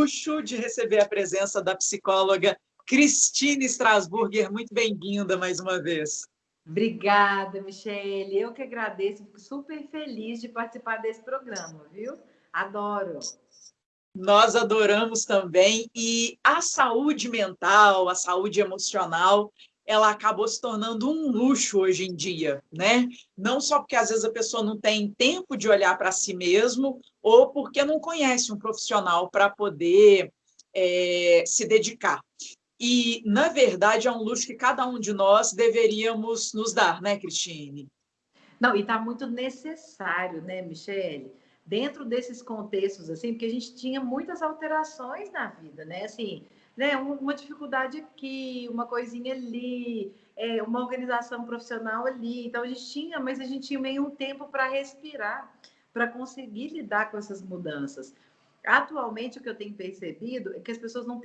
luxo de receber a presença da psicóloga Cristine Strasburger. Muito bem-vinda mais uma vez. Obrigada, Michele. Eu que agradeço, fico super feliz de participar desse programa, viu? Adoro. Nós adoramos também. E a saúde mental, a saúde emocional, ela acabou se tornando um luxo hoje em dia, né? Não só porque às vezes a pessoa não tem tempo de olhar para si mesmo, ou porque não conhece um profissional para poder é, se dedicar. E, na verdade, é um luxo que cada um de nós deveríamos nos dar, né, Cristine? Não, e está muito necessário, né, Michele? Dentro desses contextos, assim, porque a gente tinha muitas alterações na vida, né? Assim, né, uma dificuldade aqui, uma coisinha ali, é, uma organização profissional ali. Então, a gente tinha, mas a gente tinha meio um tempo para respirar, para conseguir lidar com essas mudanças. Atualmente, o que eu tenho percebido é que as pessoas não,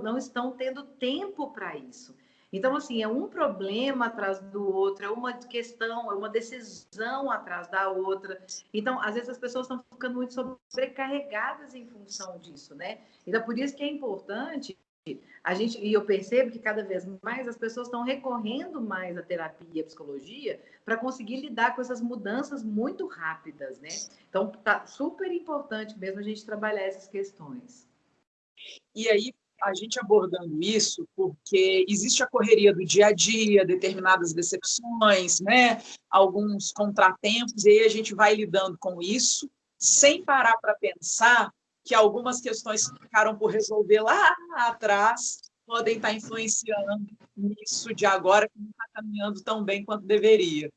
não estão tendo tempo para isso. Então, assim, é um problema atrás do outro, é uma questão, é uma decisão atrás da outra. Então, às vezes as pessoas estão ficando muito sobrecarregadas em função disso, né? Então, por isso que é importante a gente e eu percebo que cada vez mais as pessoas estão recorrendo mais à terapia e à psicologia para conseguir lidar com essas mudanças muito rápidas, né? Então tá super importante mesmo a gente trabalhar essas questões. E aí a gente abordando isso, porque existe a correria do dia a dia, determinadas decepções, né? Alguns contratempos, e aí a gente vai lidando com isso sem parar para pensar que algumas questões que ficaram por resolver lá atrás podem estar influenciando nisso de agora, que não está caminhando tão bem quanto deveria.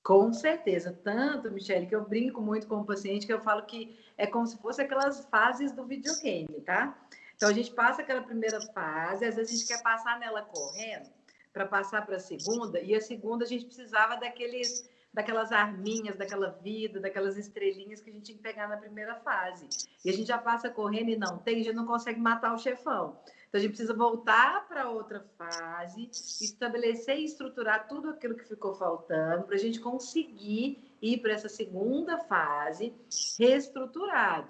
Com certeza. Tanto, Michele, que eu brinco muito com o paciente, que eu falo que é como se fosse aquelas fases do videogame, tá? Então, a gente passa aquela primeira fase, às vezes a gente quer passar nela correndo, para passar para a segunda, e a segunda a gente precisava daqueles daquelas arminhas, daquela vida, daquelas estrelinhas que a gente tinha que pegar na primeira fase. E a gente já passa correndo e não tem, já não consegue matar o chefão. Então a gente precisa voltar para outra fase, estabelecer e estruturar tudo aquilo que ficou faltando para a gente conseguir ir para essa segunda fase reestruturado.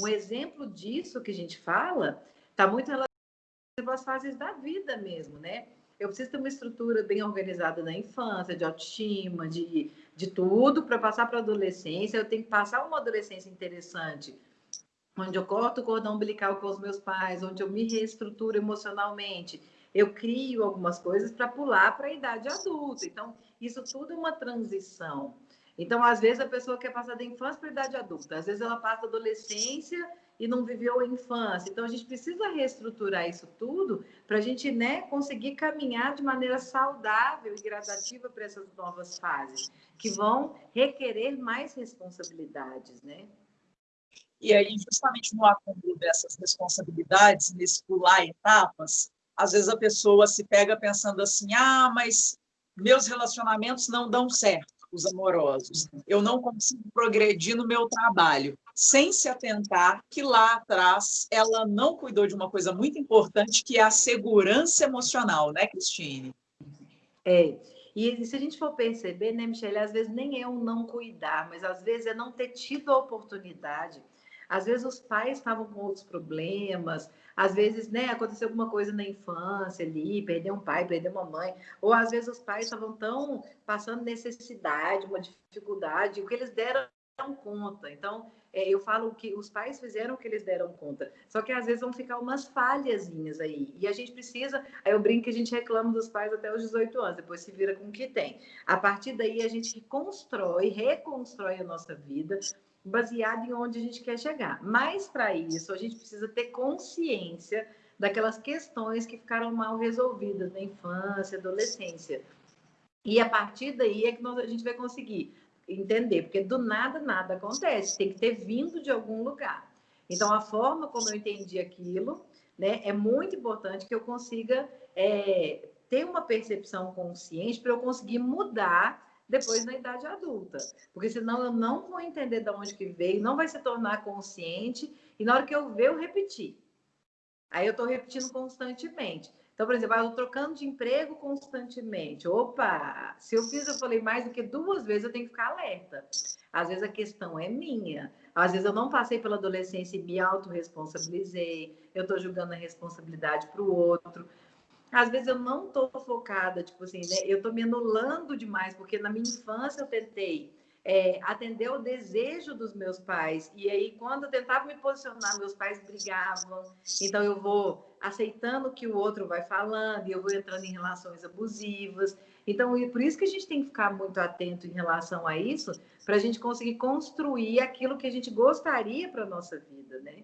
Um exemplo disso que a gente fala está muito relacionado às fases da vida mesmo, né? Eu preciso ter uma estrutura bem organizada na infância, de autoestima, de de tudo para passar para a adolescência. Eu tenho que passar uma adolescência interessante, onde eu corto o cordão umbilical com os meus pais, onde eu me reestruturo emocionalmente. Eu crio algumas coisas para pular para a idade adulta. Então, isso tudo é uma transição. Então, às vezes, a pessoa quer passar da infância para a idade adulta, às vezes, ela passa da adolescência e não viveu a infância. Então, a gente precisa reestruturar isso tudo para a gente né, conseguir caminhar de maneira saudável e gradativa para essas novas fases, que vão requerer mais responsabilidades, né? E aí, justamente no acúmulo dessas responsabilidades, nesse pular etapas, às vezes a pessoa se pega pensando assim, ah, mas meus relacionamentos não dão certo os amorosos. Eu não consigo progredir no meu trabalho, sem se atentar que lá atrás ela não cuidou de uma coisa muito importante, que é a segurança emocional, né, Cristine? É. E se a gente for perceber, né, Michelle, às vezes nem é o não cuidar, mas às vezes é não ter tido a oportunidade. Às vezes os pais estavam com outros problemas, às vezes, né, aconteceu alguma coisa na infância ali, perdeu um pai, perdeu uma mãe, ou às vezes os pais estavam tão passando necessidade, uma dificuldade, o que eles deram conta. Então, é, eu falo que os pais fizeram o que eles deram conta. Só que às vezes vão ficar umas falhazinhas aí. E a gente precisa. Aí eu brinco que a gente reclama dos pais até os 18 anos, depois se vira com o que tem. A partir daí a gente constrói, reconstrói a nossa vida, baseado em onde a gente quer chegar. Mas para isso, a gente precisa ter consciência daquelas questões que ficaram mal resolvidas na infância, adolescência. E a partir daí é que nós, a gente vai conseguir entender, porque do nada nada acontece, tem que ter vindo de algum lugar. Então, a forma como eu entendi aquilo, né, é muito importante que eu consiga é, ter uma percepção consciente para eu conseguir mudar depois na idade adulta. Porque senão eu não vou entender de onde que veio, não vai se tornar consciente, e na hora que eu ver, eu repetir. Aí eu estou repetindo constantemente. Então, por exemplo, eu estou trocando de emprego constantemente. Opa, se eu fiz, eu falei mais do que duas vezes, eu tenho que ficar alerta. Às vezes a questão é minha. Às vezes eu não passei pela adolescência e me autorresponsabilizei, eu estou julgando a responsabilidade para o outro. Às vezes eu não estou focada, tipo assim, né? Eu estou me anulando demais, porque na minha infância eu tentei é, atender o desejo dos meus pais. E aí, quando eu tentava me posicionar, meus pais brigavam. Então, eu vou aceitando o que o outro vai falando, e eu vou entrando em relações abusivas. Então, por isso que a gente tem que ficar muito atento em relação a isso, para a gente conseguir construir aquilo que a gente gostaria para a nossa vida, né?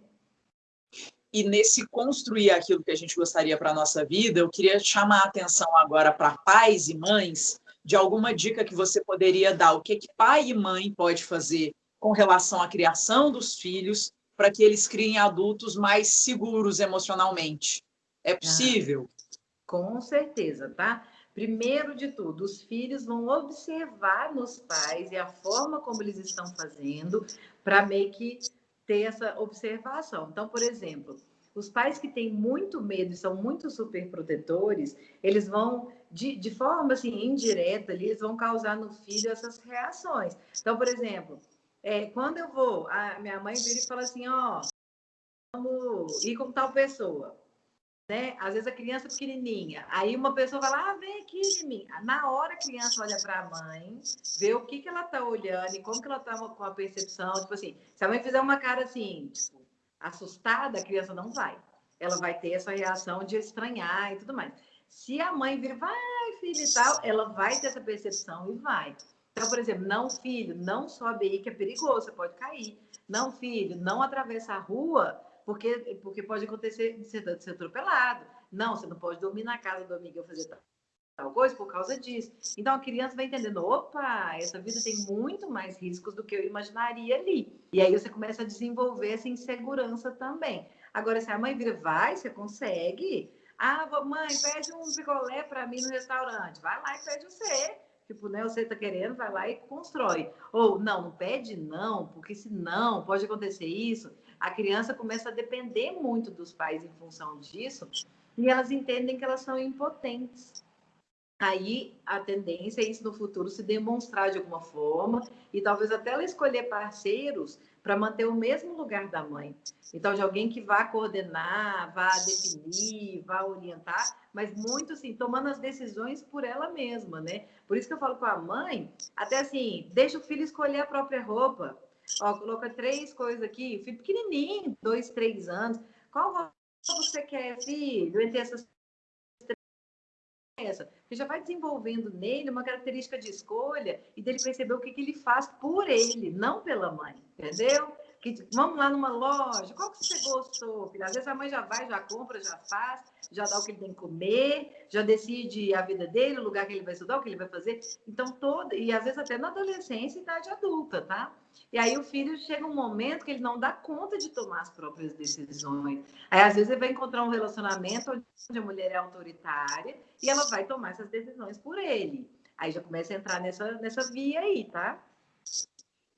E nesse construir aquilo que a gente gostaria para a nossa vida, eu queria chamar a atenção agora para pais e mães de alguma dica que você poderia dar, o que, que pai e mãe pode fazer com relação à criação dos filhos para que eles criem adultos mais seguros emocionalmente. É possível? Ah, com certeza, tá? Primeiro de tudo, os filhos vão observar nos pais e a forma como eles estão fazendo para meio que ter essa observação. Então, por exemplo, os pais que têm muito medo e são muito superprotetores, eles vão, de, de forma assim, indireta, ali, eles vão causar no filho essas reações. Então, por exemplo, é, quando eu vou, a minha mãe vira e fala assim, ó, vamos ir com tal pessoa. Né? Às vezes a criança é pequenininha, aí uma pessoa vai ah, vem aqui de mim. Na hora a criança olha para a mãe, vê o que, que ela está olhando e como que ela está com a percepção. Tipo assim, se a mãe fizer uma cara assim, tipo, assustada, a criança não vai. Ela vai ter essa reação de estranhar e tudo mais. Se a mãe vir, vai, filho e tal, ela vai ter essa percepção e vai. Então, por exemplo, não, filho, não sobe aí que é perigoso, você pode cair. Não, filho, não atravessa a rua, porque, porque pode acontecer de ser, de ser atropelado. Não, você não pode dormir na casa do amigo e fazer tal coisa por causa disso. Então a criança vai entendendo, opa, essa vida tem muito mais riscos do que eu imaginaria ali. E aí você começa a desenvolver essa insegurança também. Agora, se a mãe vira, vai, você consegue. Ah, mãe, pede um picolé para mim no restaurante. Vai lá e pede você. Tipo, né, você tá querendo, vai lá e constrói. Ou, não, não pede não, porque senão pode acontecer isso. A criança começa a depender muito dos pais em função disso e elas entendem que elas são impotentes aí a tendência é isso no futuro se demonstrar de alguma forma e talvez até ela escolher parceiros para manter o mesmo lugar da mãe. Então, de alguém que vá coordenar, vá definir, vá orientar, mas muito assim, tomando as decisões por ela mesma, né? Por isso que eu falo com a mãe, até assim, deixa o filho escolher a própria roupa. Ó, coloca três coisas aqui, filho pequenininho, dois, três anos. Qual você quer, filho? Entre essas essa, porque já vai desenvolvendo nele uma característica de escolha e dele perceber o que, que ele faz por ele, não pela mãe, entendeu? Que, vamos lá numa loja, qual que você gostou? Filho? Às vezes a mãe já vai, já compra, já faz, já dá o que ele tem que comer, já decide a vida dele, o lugar que ele vai estudar, o que ele vai fazer. Então, toda, e às vezes até na adolescência e idade adulta, tá? E aí o filho chega um momento que ele não dá conta de tomar as próprias decisões. Aí às vezes ele vai encontrar um relacionamento onde a mulher é autoritária e ela vai tomar essas decisões por ele. Aí já começa a entrar nessa, nessa via aí, tá?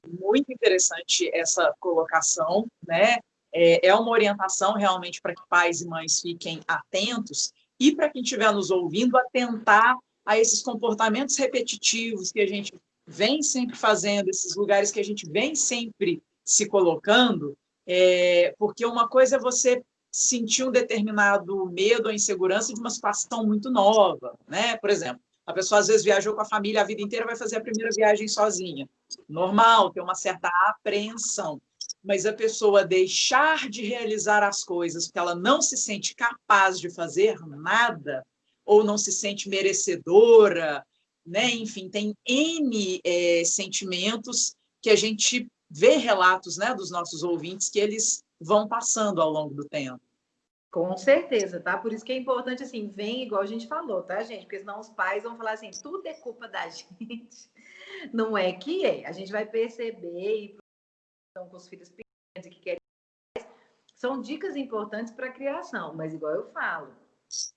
Muito interessante essa colocação, né? É, é uma orientação realmente para que pais e mães fiquem atentos e para quem estiver nos ouvindo atentar a esses comportamentos repetitivos que a gente vem sempre fazendo, esses lugares que a gente vem sempre se colocando, é, porque uma coisa é você sentir um determinado medo ou insegurança de uma situação muito nova, né? Por exemplo, a pessoa às vezes viajou com a família a vida inteira, vai fazer a primeira viagem sozinha. Normal, tem uma certa apreensão. Mas a pessoa deixar de realizar as coisas porque ela não se sente capaz de fazer nada, ou não se sente merecedora, né? enfim, tem N é, sentimentos que a gente vê relatos né, dos nossos ouvintes que eles vão passando ao longo do tempo. Com certeza, tá? Por isso que é importante, assim, vem igual a gente falou, tá, gente? Porque senão os pais vão falar assim, tudo é culpa da gente. Não é que é. A gente vai perceber e então, com os filhos pequenos que querem são dicas importantes para a criação, mas igual eu falo,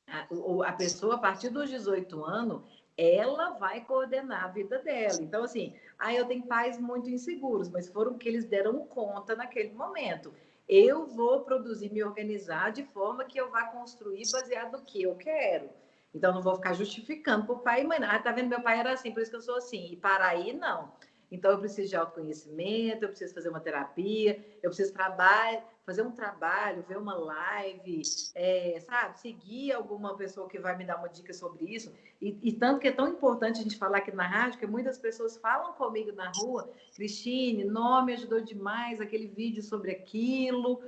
a, a pessoa a partir dos 18 anos, ela vai coordenar a vida dela. Então, assim, aí eu tenho pais muito inseguros, mas foram que eles deram conta naquele momento. Eu vou produzir, me organizar de forma que eu vá construir baseado no que eu quero. Então, não vou ficar justificando o pai e mãe. Ah, tá vendo? Meu pai era assim, por isso que eu sou assim. E para aí, não. Então, eu preciso de autoconhecimento, eu preciso fazer uma terapia, eu preciso trabalhar, fazer um trabalho, ver uma live, é, sabe? Seguir alguma pessoa que vai me dar uma dica sobre isso. E, e, tanto que é tão importante a gente falar aqui na rádio, que muitas pessoas falam comigo na rua, Cristine, nome ajudou demais, aquele vídeo sobre aquilo.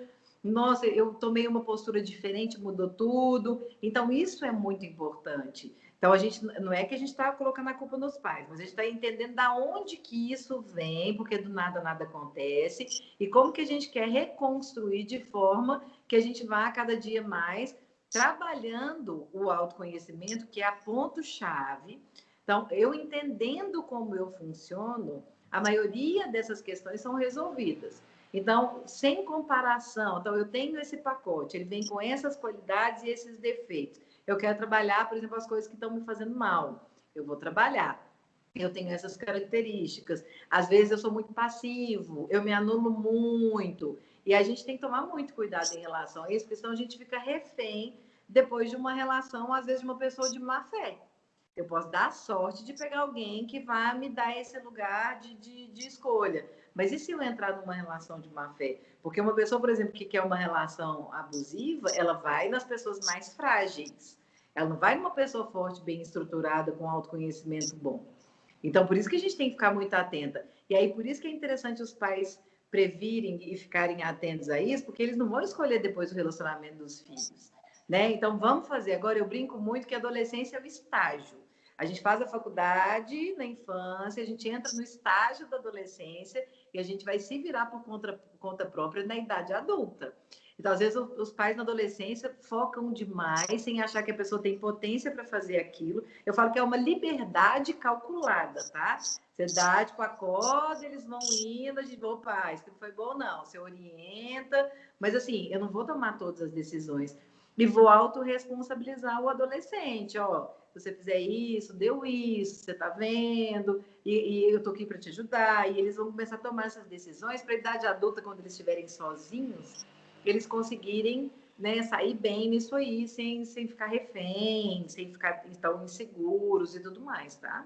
Nossa, eu tomei uma postura diferente, mudou tudo. Então, isso é muito importante. Então, a gente não é que a gente está colocando a culpa nos pais, mas a gente está entendendo da onde que isso vem, porque do nada nada acontece, e como que a gente quer reconstruir de forma que a gente vá cada dia mais trabalhando o autoconhecimento, que é a ponto-chave. Então, eu entendendo como eu funciono, a maioria dessas questões são resolvidas. Então, sem comparação, então eu tenho esse pacote, ele vem com essas qualidades e esses defeitos. Eu quero trabalhar, por exemplo, as coisas que estão me fazendo mal. Eu vou trabalhar. Eu tenho essas características. Às vezes eu sou muito passivo, eu me anulo muito. E a gente tem que tomar muito cuidado em relação a isso, porque senão a gente fica refém depois de uma relação, às vezes, de uma pessoa de má fé. Eu posso dar sorte de pegar alguém que vai me dar esse lugar de, de, de escolha. Mas e se eu entrar numa relação de má fé? Porque uma pessoa, por exemplo, que quer uma relação abusiva, ela vai nas pessoas mais frágeis. Ela não vai numa pessoa forte, bem estruturada, com autoconhecimento bom. Então, por isso que a gente tem que ficar muito atenta. E aí, por isso que é interessante os pais previrem e ficarem atentos a isso, porque eles não vão escolher depois o relacionamento dos filhos. Né? Então, vamos fazer. Agora, eu brinco muito que a adolescência é o estágio. A gente faz a faculdade na infância, a gente entra no estágio da adolescência e a gente vai se virar por conta, por conta própria na idade adulta. Então, às vezes, os pais na adolescência focam demais sem achar que a pessoa tem potência para fazer aquilo. Eu falo que é uma liberdade calculada, tá? Você dá, tipo, a corda, eles vão indo, a gente, opa, isso não foi bom, não. Você orienta, mas assim, eu não vou tomar todas as decisões. E vou autorresponsabilizar o adolescente, ó se você fizer isso, deu isso, você está vendo, e, e eu estou aqui para te ajudar. E eles vão começar a tomar essas decisões para a idade adulta, quando eles estiverem sozinhos, eles conseguirem né, sair bem nisso aí, sem, sem ficar refém, sem ficar tão inseguros e tudo mais, tá?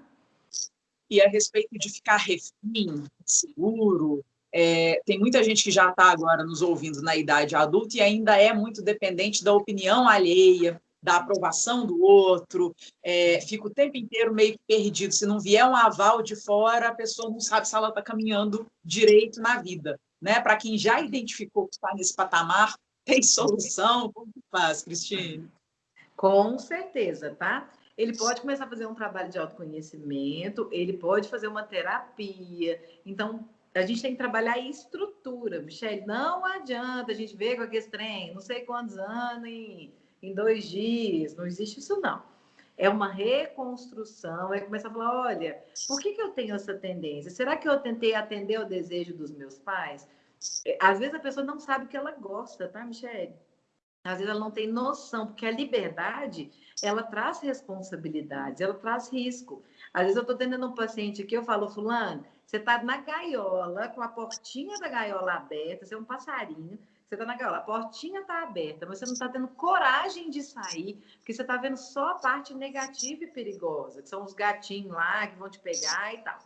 E a respeito de ficar refém, seguro, é, tem muita gente que já está agora nos ouvindo na idade adulta e ainda é muito dependente da opinião alheia, da aprovação do outro, é, fica o tempo inteiro meio perdido. Se não vier um aval de fora, a pessoa não sabe se ela está caminhando direito na vida. Né? Para quem já identificou que está nesse patamar, tem solução? Como faz, Cristine? Com certeza, tá? Ele pode começar a fazer um trabalho de autoconhecimento, ele pode fazer uma terapia. Então, a gente tem que trabalhar em estrutura, Michelle. Não adianta a gente ver com aquele trem, não sei quantos anos, em em dois dias, não existe isso não. É uma reconstrução, é começar a falar, olha, por que, que eu tenho essa tendência? Será que eu tentei atender o desejo dos meus pais? É, às vezes a pessoa não sabe o que ela gosta, tá, Michelle? Às vezes ela não tem noção, porque a liberdade, ela traz responsabilidades, ela traz risco. Às vezes eu estou atendendo um paciente aqui, eu falo, fulano, você está na gaiola, com a portinha da gaiola aberta, você é um passarinho, você está naquela, a portinha está aberta, mas você não está tendo coragem de sair, porque você está vendo só a parte negativa e perigosa, que são os gatinhos lá que vão te pegar e tal,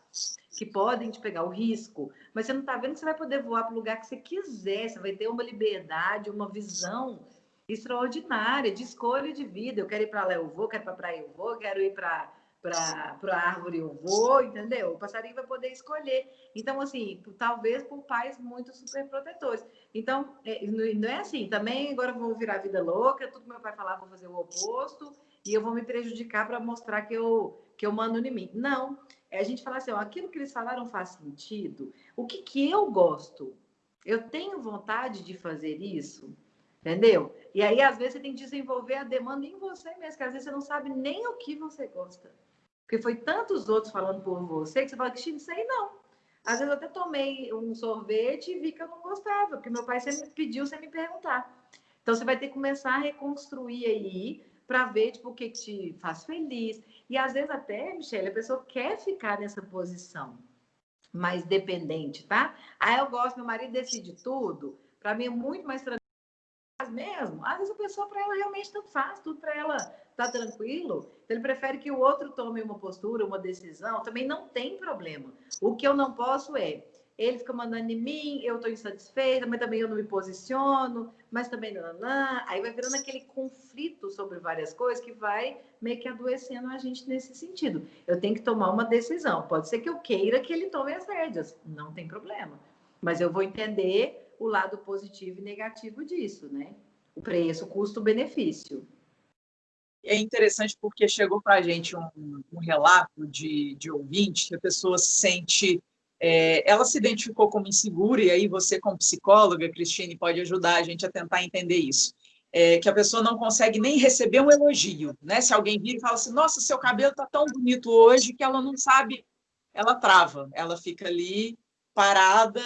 que podem te pegar, o risco. Mas você não está vendo que você vai poder voar para o lugar que você quiser, você vai ter uma liberdade, uma visão extraordinária de escolha de vida. Eu quero ir para lá, eu vou, quero ir para praia, eu vou, quero ir para para a árvore eu vou, entendeu? O passarinho vai poder escolher. Então, assim, talvez por pais muito super protetores. Então, é, não é assim, também agora eu vou virar vida louca, tudo que meu pai falar, vou fazer o oposto, e eu vou me prejudicar para mostrar que eu, que eu mando em mim. Não, é a gente falar assim, ó, aquilo que eles falaram faz sentido, o que, que eu gosto? Eu tenho vontade de fazer isso? Entendeu? E aí, às vezes, você tem que desenvolver a demanda em você mesmo, que às vezes você não sabe nem o que você gosta. Porque foi tantos outros falando por você que você fala, que isso aí não. Às vezes eu até tomei um sorvete e vi que eu não gostava, porque meu pai sempre pediu sem me perguntar. Então você vai ter que começar a reconstruir aí para ver tipo, o que, te faz feliz. E às vezes até, Michelle, a pessoa quer ficar nessa posição mais dependente, tá? Aí eu gosto, meu marido decide tudo. Para mim é muito mais tranquilo mesmo? Às vezes a pessoa, para ela, realmente tanto faz, tudo para ela tá tranquilo. Então, ele prefere que o outro tome uma postura, uma decisão, também não tem problema. O que eu não posso é, ele fica mandando em mim, eu estou insatisfeita, mas também eu não me posiciono, mas também não. Aí vai virando aquele conflito sobre várias coisas que vai meio que adoecendo a gente nesse sentido. Eu tenho que tomar uma decisão. Pode ser que eu queira que ele tome as rédeas, não tem problema. Mas eu vou entender o lado positivo e negativo disso, né? O preço, custo-benefício. É interessante porque chegou para a gente um, um relato de, de ouvinte que a pessoa se sente é, ela se identificou como insegura, e aí você, como psicóloga, Cristine, pode ajudar a gente a tentar entender isso. É, que a pessoa não consegue nem receber um elogio, né? Se alguém vira e fala assim, nossa, seu cabelo está tão bonito hoje, que ela não sabe, ela trava, ela fica ali parada,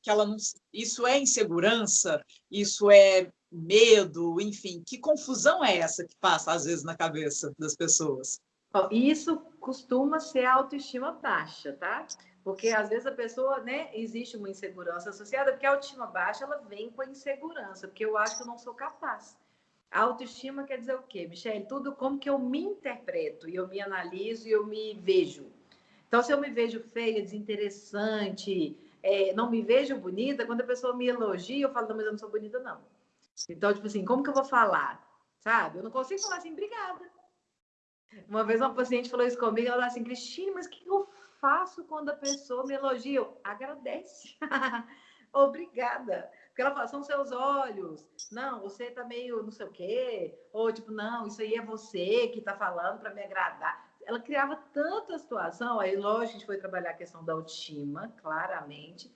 que ela não... Isso é insegurança, isso é medo, enfim, que confusão é essa que passa às vezes na cabeça das pessoas? Isso costuma ser autoestima baixa, tá? Porque às vezes a pessoa, né, existe uma insegurança associada, porque a autoestima baixa ela vem com a insegurança, porque eu acho que eu não sou capaz. A autoestima quer dizer o quê, Michelle? Tudo como que eu me interpreto, e eu me analiso e eu me vejo. Então, se eu me vejo feia, desinteressante, é, não me vejo bonita, quando a pessoa me elogia, eu falo, não, mas eu não sou bonita, não. Então, tipo assim, como que eu vou falar? Sabe? Eu não consigo falar assim, obrigada. Uma vez uma paciente falou isso comigo, ela falou assim, Cristina, mas o que eu faço quando a pessoa me elogia? Eu, agradece. Obrigada. Porque ela fala, são seus olhos. Não, você tá meio não sei o quê. Ou tipo, não, isso aí é você que tá falando para me agradar. Ela criava tanta situação. Aí, lógico, a gente foi trabalhar a questão da autoestima, claramente.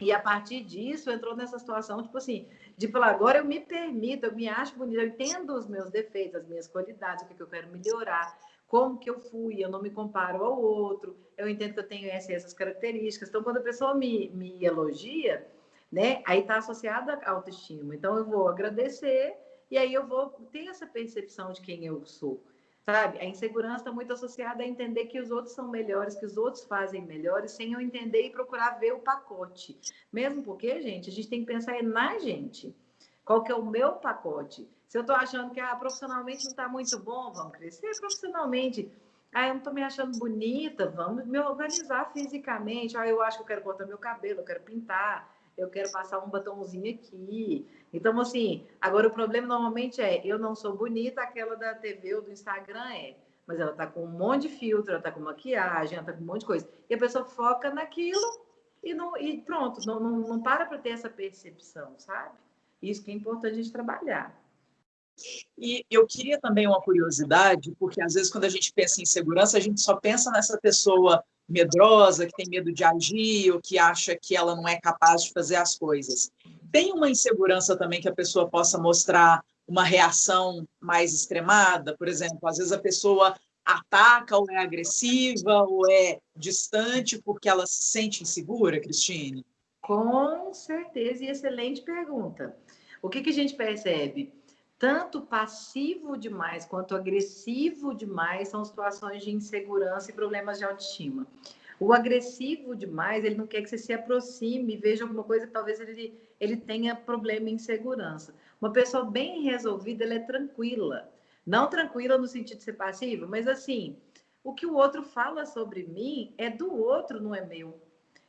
E a partir disso, entrou nessa situação, tipo assim, de falar, agora eu me permito, eu me acho bonita, eu entendo os meus defeitos, as minhas qualidades, o que eu quero melhorar como que eu fui, eu não me comparo ao outro, eu entendo que eu tenho essas, essas características. Então, quando a pessoa me, me elogia, né, aí está associada à autoestima. Então, eu vou agradecer e aí eu vou ter essa percepção de quem eu sou. Sabe? A insegurança está muito associada a entender que os outros são melhores, que os outros fazem melhores, sem eu entender e procurar ver o pacote. Mesmo porque, gente, a gente tem que pensar na gente. Qual que é o meu pacote? Se eu estou achando que ah, profissionalmente não está muito bom, vamos crescer profissionalmente. Ah, eu não estou me achando bonita, vamos me organizar fisicamente. Ah, eu acho que eu quero cortar meu cabelo, eu quero pintar, eu quero passar um batomzinho aqui. Então, assim, agora o problema normalmente é, eu não sou bonita, aquela da TV ou do Instagram é. Mas ela está com um monte de filtro, ela está com maquiagem, ela está com um monte de coisa. E a pessoa foca naquilo e, não, e pronto, não, não, não para para ter essa percepção, sabe? Isso que é importante a gente trabalhar. E eu queria também uma curiosidade, porque às vezes quando a gente pensa em segurança, a gente só pensa nessa pessoa medrosa, que tem medo de agir, ou que acha que ela não é capaz de fazer as coisas. Tem uma insegurança também que a pessoa possa mostrar uma reação mais extremada? Por exemplo, às vezes a pessoa ataca ou é agressiva ou é distante porque ela se sente insegura, Cristine? Com certeza, e excelente pergunta. O que, que a gente percebe? Tanto passivo demais quanto agressivo demais são situações de insegurança e problemas de autoestima. O agressivo demais, ele não quer que você se aproxime, veja alguma coisa talvez ele, ele tenha problema em insegurança. Uma pessoa bem resolvida, ela é tranquila. Não tranquila no sentido de ser passiva, mas assim, o que o outro fala sobre mim é do outro, não é meu.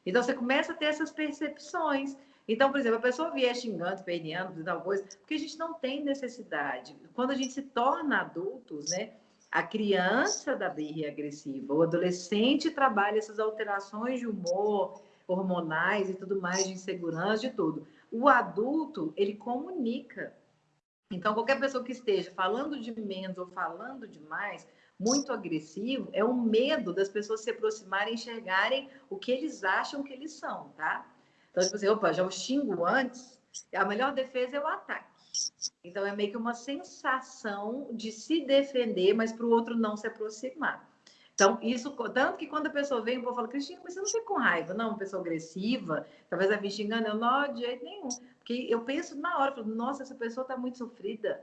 Então você começa a ter essas percepções. Então, por exemplo, a pessoa vier xingando, perneando, tal coisa, porque a gente não tem necessidade. Quando a gente se torna adultos, né? A criança da birra agressiva, o adolescente trabalha essas alterações de humor, hormonais e tudo mais, de insegurança, de tudo. O adulto, ele comunica. Então, qualquer pessoa que esteja falando de menos ou falando demais, muito agressivo, é o medo das pessoas se aproximarem enxergarem o que eles acham que eles são, tá? Então, tipo assim, opa, já o xingo antes, a melhor defesa é o ataque. Então, é meio que uma sensação de se defender, mas para o outro não se aproximar. Então, isso, tanto que quando a pessoa vem, o povo fala, Cristina, mas você não fica com raiva, não? Uma pessoa agressiva, talvez ela me xingando, eu não, de jeito nenhum. Porque eu penso na hora, falo, nossa, essa pessoa está muito sofrida.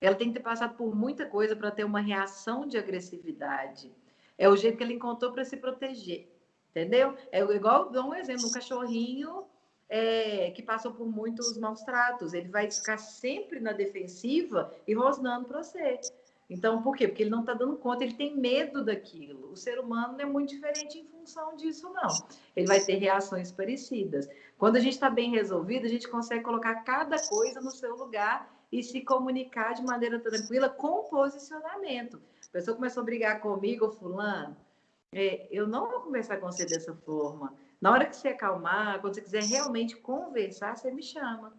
Ela tem que ter passado por muita coisa para ter uma reação de agressividade. É o jeito que ela encontrou para se proteger. Entendeu? É igual, dou um exemplo, um cachorrinho é, que passou por muitos maus tratos. Ele vai ficar sempre na defensiva e rosnando para você. Então, por quê? Porque ele não está dando conta, ele tem medo daquilo. O ser humano não é muito diferente em função disso, não. Ele vai ter reações parecidas. Quando a gente está bem resolvido, a gente consegue colocar cada coisa no seu lugar e se comunicar de maneira tranquila com posicionamento. A pessoa começou a brigar comigo, fulano, é, eu não vou conversar com você dessa forma. Na hora que você acalmar, quando você quiser realmente conversar, você me chama.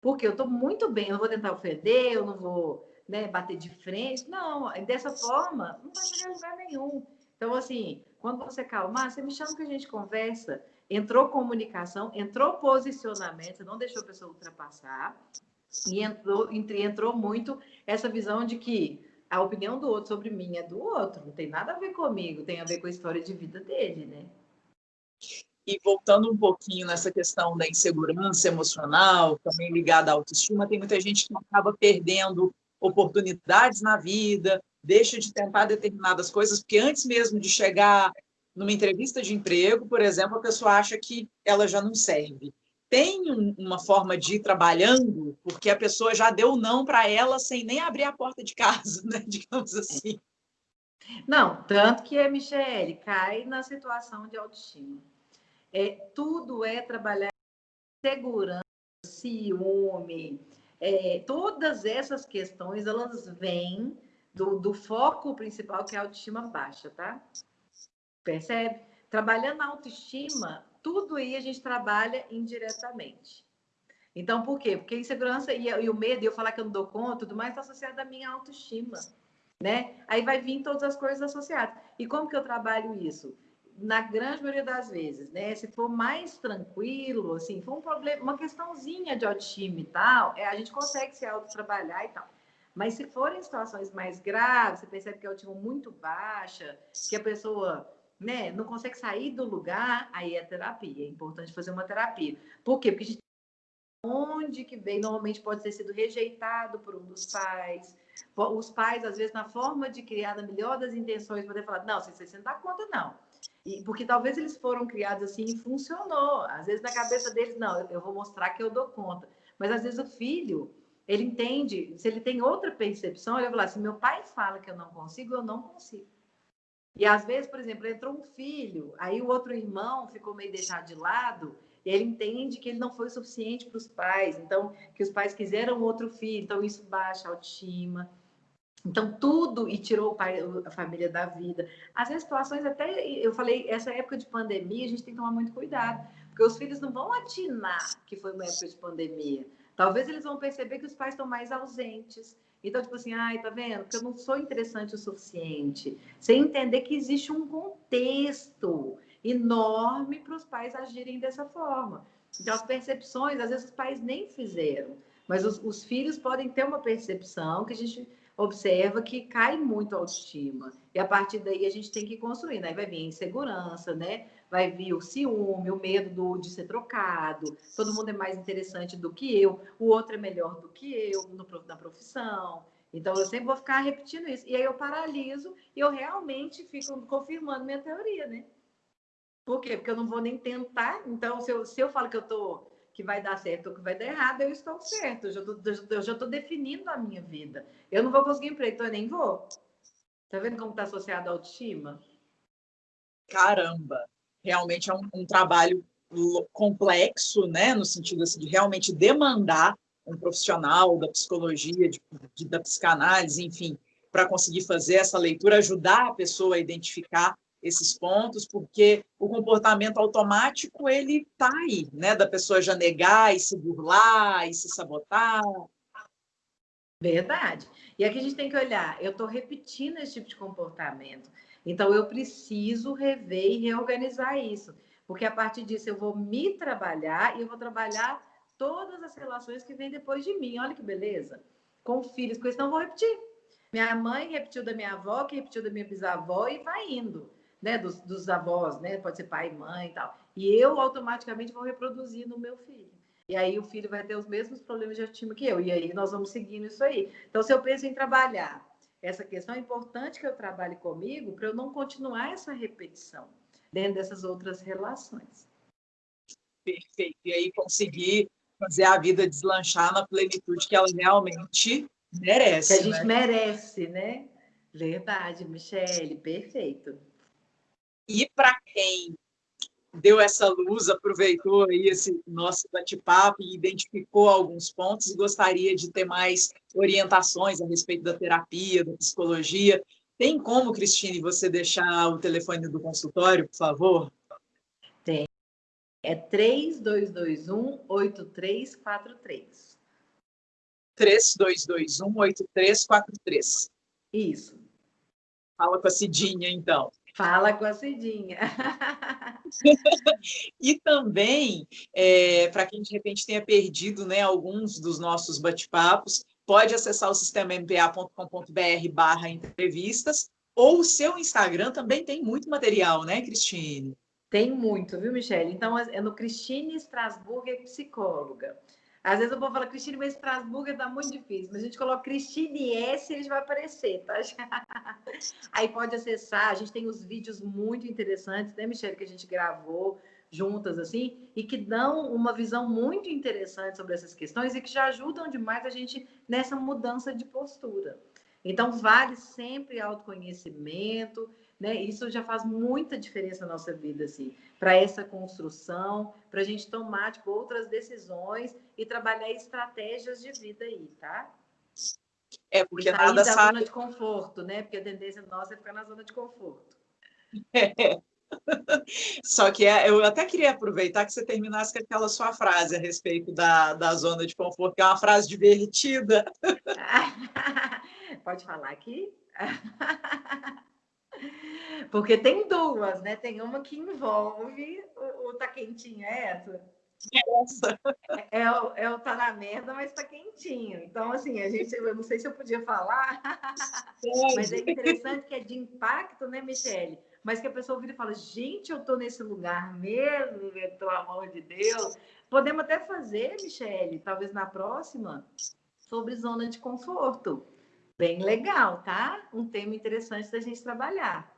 Porque eu estou muito bem, eu não vou tentar ofender, eu não vou né, bater de frente. Não, dessa forma, não vai chegar a lugar nenhum. Então, assim, quando você acalmar, você me chama que a gente conversa. Entrou comunicação, entrou posicionamento, você não deixou a pessoa ultrapassar. E entrou, entrou muito essa visão de que a opinião do outro sobre mim é do outro, não tem nada a ver comigo, tem a ver com a história de vida dele, né? E voltando um pouquinho nessa questão da insegurança emocional, também ligada à autoestima, tem muita gente que acaba perdendo oportunidades na vida, deixa de tentar determinadas coisas, porque antes mesmo de chegar numa entrevista de emprego, por exemplo, a pessoa acha que ela já não serve. Tem uma forma de ir trabalhando, porque a pessoa já deu não para ela sem nem abrir a porta de casa, né? digamos assim. Não, tanto que a Michele cai na situação de autoestima. É, tudo é trabalhar segurança, ciúme, é, todas essas questões, elas vêm do, do foco principal, que é a autoestima baixa, tá? Percebe? Trabalhando a autoestima, tudo aí a gente trabalha indiretamente. Então, por quê? Porque a insegurança e, e o medo, e eu falar que eu não dou conta, tudo mais, está associado à minha autoestima, né? Aí vai vir todas as coisas associadas. E como que eu trabalho isso? na grande maioria das vezes, né? Se for mais tranquilo, assim, for um problema, uma questãozinha de autoestima e tal, é, a gente consegue se autotrabalhar e tal. Mas se forem situações mais graves, você percebe que a autoestima é muito baixa, que a pessoa né, não consegue sair do lugar, aí é terapia. É importante fazer uma terapia. Por quê? Porque a gente onde que vem, normalmente pode ter sido rejeitado por um dos pais. Os pais, às vezes, na forma de criar, na melhor das intenções, podem falar, não, você, não dá conta, não e, porque talvez eles foram criados assim e funcionou. Às vezes na cabeça deles, não, eu vou mostrar que eu dou conta. Mas às vezes o filho, ele entende, se ele tem outra percepção, ele vai falar, se meu pai fala que eu não consigo, eu não consigo. E às vezes, por exemplo, entrou um filho, aí o outro irmão ficou meio deixado de lado, e ele entende que ele não foi suficiente para os pais, então que os pais quiseram outro filho, então isso baixa a autoestima. Então, tudo, e tirou o pai, a família da vida. Às vezes, situações até, eu falei, essa época de pandemia, a gente tem que tomar muito cuidado, porque os filhos não vão atinar que foi uma época de pandemia. Talvez eles vão perceber que os pais estão mais ausentes. Então, tipo assim, ai, tá vendo? Porque eu não sou interessante o suficiente. Sem entender que existe um contexto enorme para os pais agirem dessa forma. Então, as percepções, às vezes, os pais nem fizeram. Mas os, os filhos podem ter uma percepção que a gente observa que cai muito a autoestima. E a partir daí a gente tem que construir. Aí vai vir a insegurança, né? Vai vir o ciúme, o medo do, de ser trocado. Todo mundo é mais interessante do que eu, o outro é melhor do que eu no, na profissão. Então eu sempre vou ficar repetindo isso. E aí eu paraliso e eu realmente fico confirmando minha teoria, né? Por quê? Porque eu não vou nem tentar. Então, se eu, se eu falo que eu tô que vai dar certo ou que vai dar errado, eu estou certo. Eu já estou, definindo a minha vida. Eu não vou conseguir emprego, então eu nem vou. Tá vendo como está associado à autoestima? Caramba! Realmente é um, um trabalho complexo, né? No sentido assim, de realmente demandar um profissional da psicologia, de, de da psicanálise, enfim, para conseguir fazer essa leitura, ajudar a pessoa a identificar esses pontos, porque o comportamento automático ele está aí, né? Da pessoa já negar e se burlar e se sabotar. Verdade. E aqui a gente tem que olhar, eu estou repetindo esse tipo de comportamento. Então, eu preciso rever e reorganizar isso. Porque a partir disso eu vou me trabalhar e eu vou trabalhar todas as relações que vêm depois de mim. Olha que beleza. Com filhos, com isso não vou repetir. Minha mãe repetiu da minha avó, que repetiu da minha bisavó e vai indo né, dos, dos avós, né, pode ser pai e mãe e tal. E eu automaticamente vou reproduzir no meu filho. E aí o filho vai ter os mesmos problemas de autoestima que eu. E aí nós vamos seguindo isso aí. Então, se eu penso em trabalhar essa questão, é importante que eu trabalhe comigo para eu não continuar essa repetição dentro dessas outras relações. Perfeito. E aí conseguir fazer a vida deslanchar na plenitude que ela realmente merece. Que a gente né? merece, né? Verdade, Michele, perfeito. E para quem deu essa luz, aproveitou aí esse nosso bate-papo e identificou alguns pontos e gostaria de ter mais orientações a respeito da terapia, da psicologia. Tem como, Cristine, você deixar o telefone do consultório, por favor? Tem. É 3221-8343. 3221-8343. Isso. Fala com a Cidinha, então. Fala com a Cidinha. e também, é, para quem de repente tenha perdido né, alguns dos nossos bate-papos, pode acessar o sistema mpa.com.br barra entrevistas, ou o seu Instagram também tem muito material, né, Cristine? Tem muito, viu, Michelle? Então, é no Cristine Strasburger Psicóloga. Às vezes eu vou falar Cristine, mas Estrasburgo tá muito difícil. Mas a gente coloca Cristine S, ele vai aparecer, tá? Aí pode acessar. A gente tem os vídeos muito interessantes, né, Michelle, que a gente gravou juntas, assim, e que dão uma visão muito interessante sobre essas questões e que já ajudam demais a gente nessa mudança de postura. Então, vale sempre autoconhecimento, né? Isso já faz muita diferença na nossa vida, assim, para essa construção, para a gente tomar tipo, outras decisões e trabalhar estratégias de vida aí, tá? É, porque nada da sabe... zona de conforto, né? Porque a tendência nossa é ficar na zona de conforto. É. Só que é, eu até queria aproveitar que você terminasse com aquela sua frase a respeito da, da zona de conforto, que é uma frase divertida. Pode falar aqui? Porque tem duas, né? Tem uma que envolve o, o tá quentinho, é essa? Essa. É, é, o, é o tá na merda, mas tá quentinho. Então, assim, a gente, eu não sei se eu podia falar, mas é interessante que é de impacto, né, Michele? Mas que a pessoa vira e fala, gente, eu tô nesse lugar mesmo, pelo amor de Deus. Podemos até fazer, Michele, talvez na próxima, sobre zona de conforto. Bem legal, tá? Um tema interessante da gente trabalhar.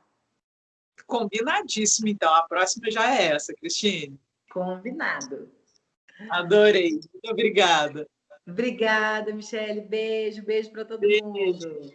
Combinadíssimo, então. A próxima já é essa, Cristine. Combinado. Adorei. Muito obrigada. Obrigada, Michele. Beijo, beijo para todo beijo. mundo.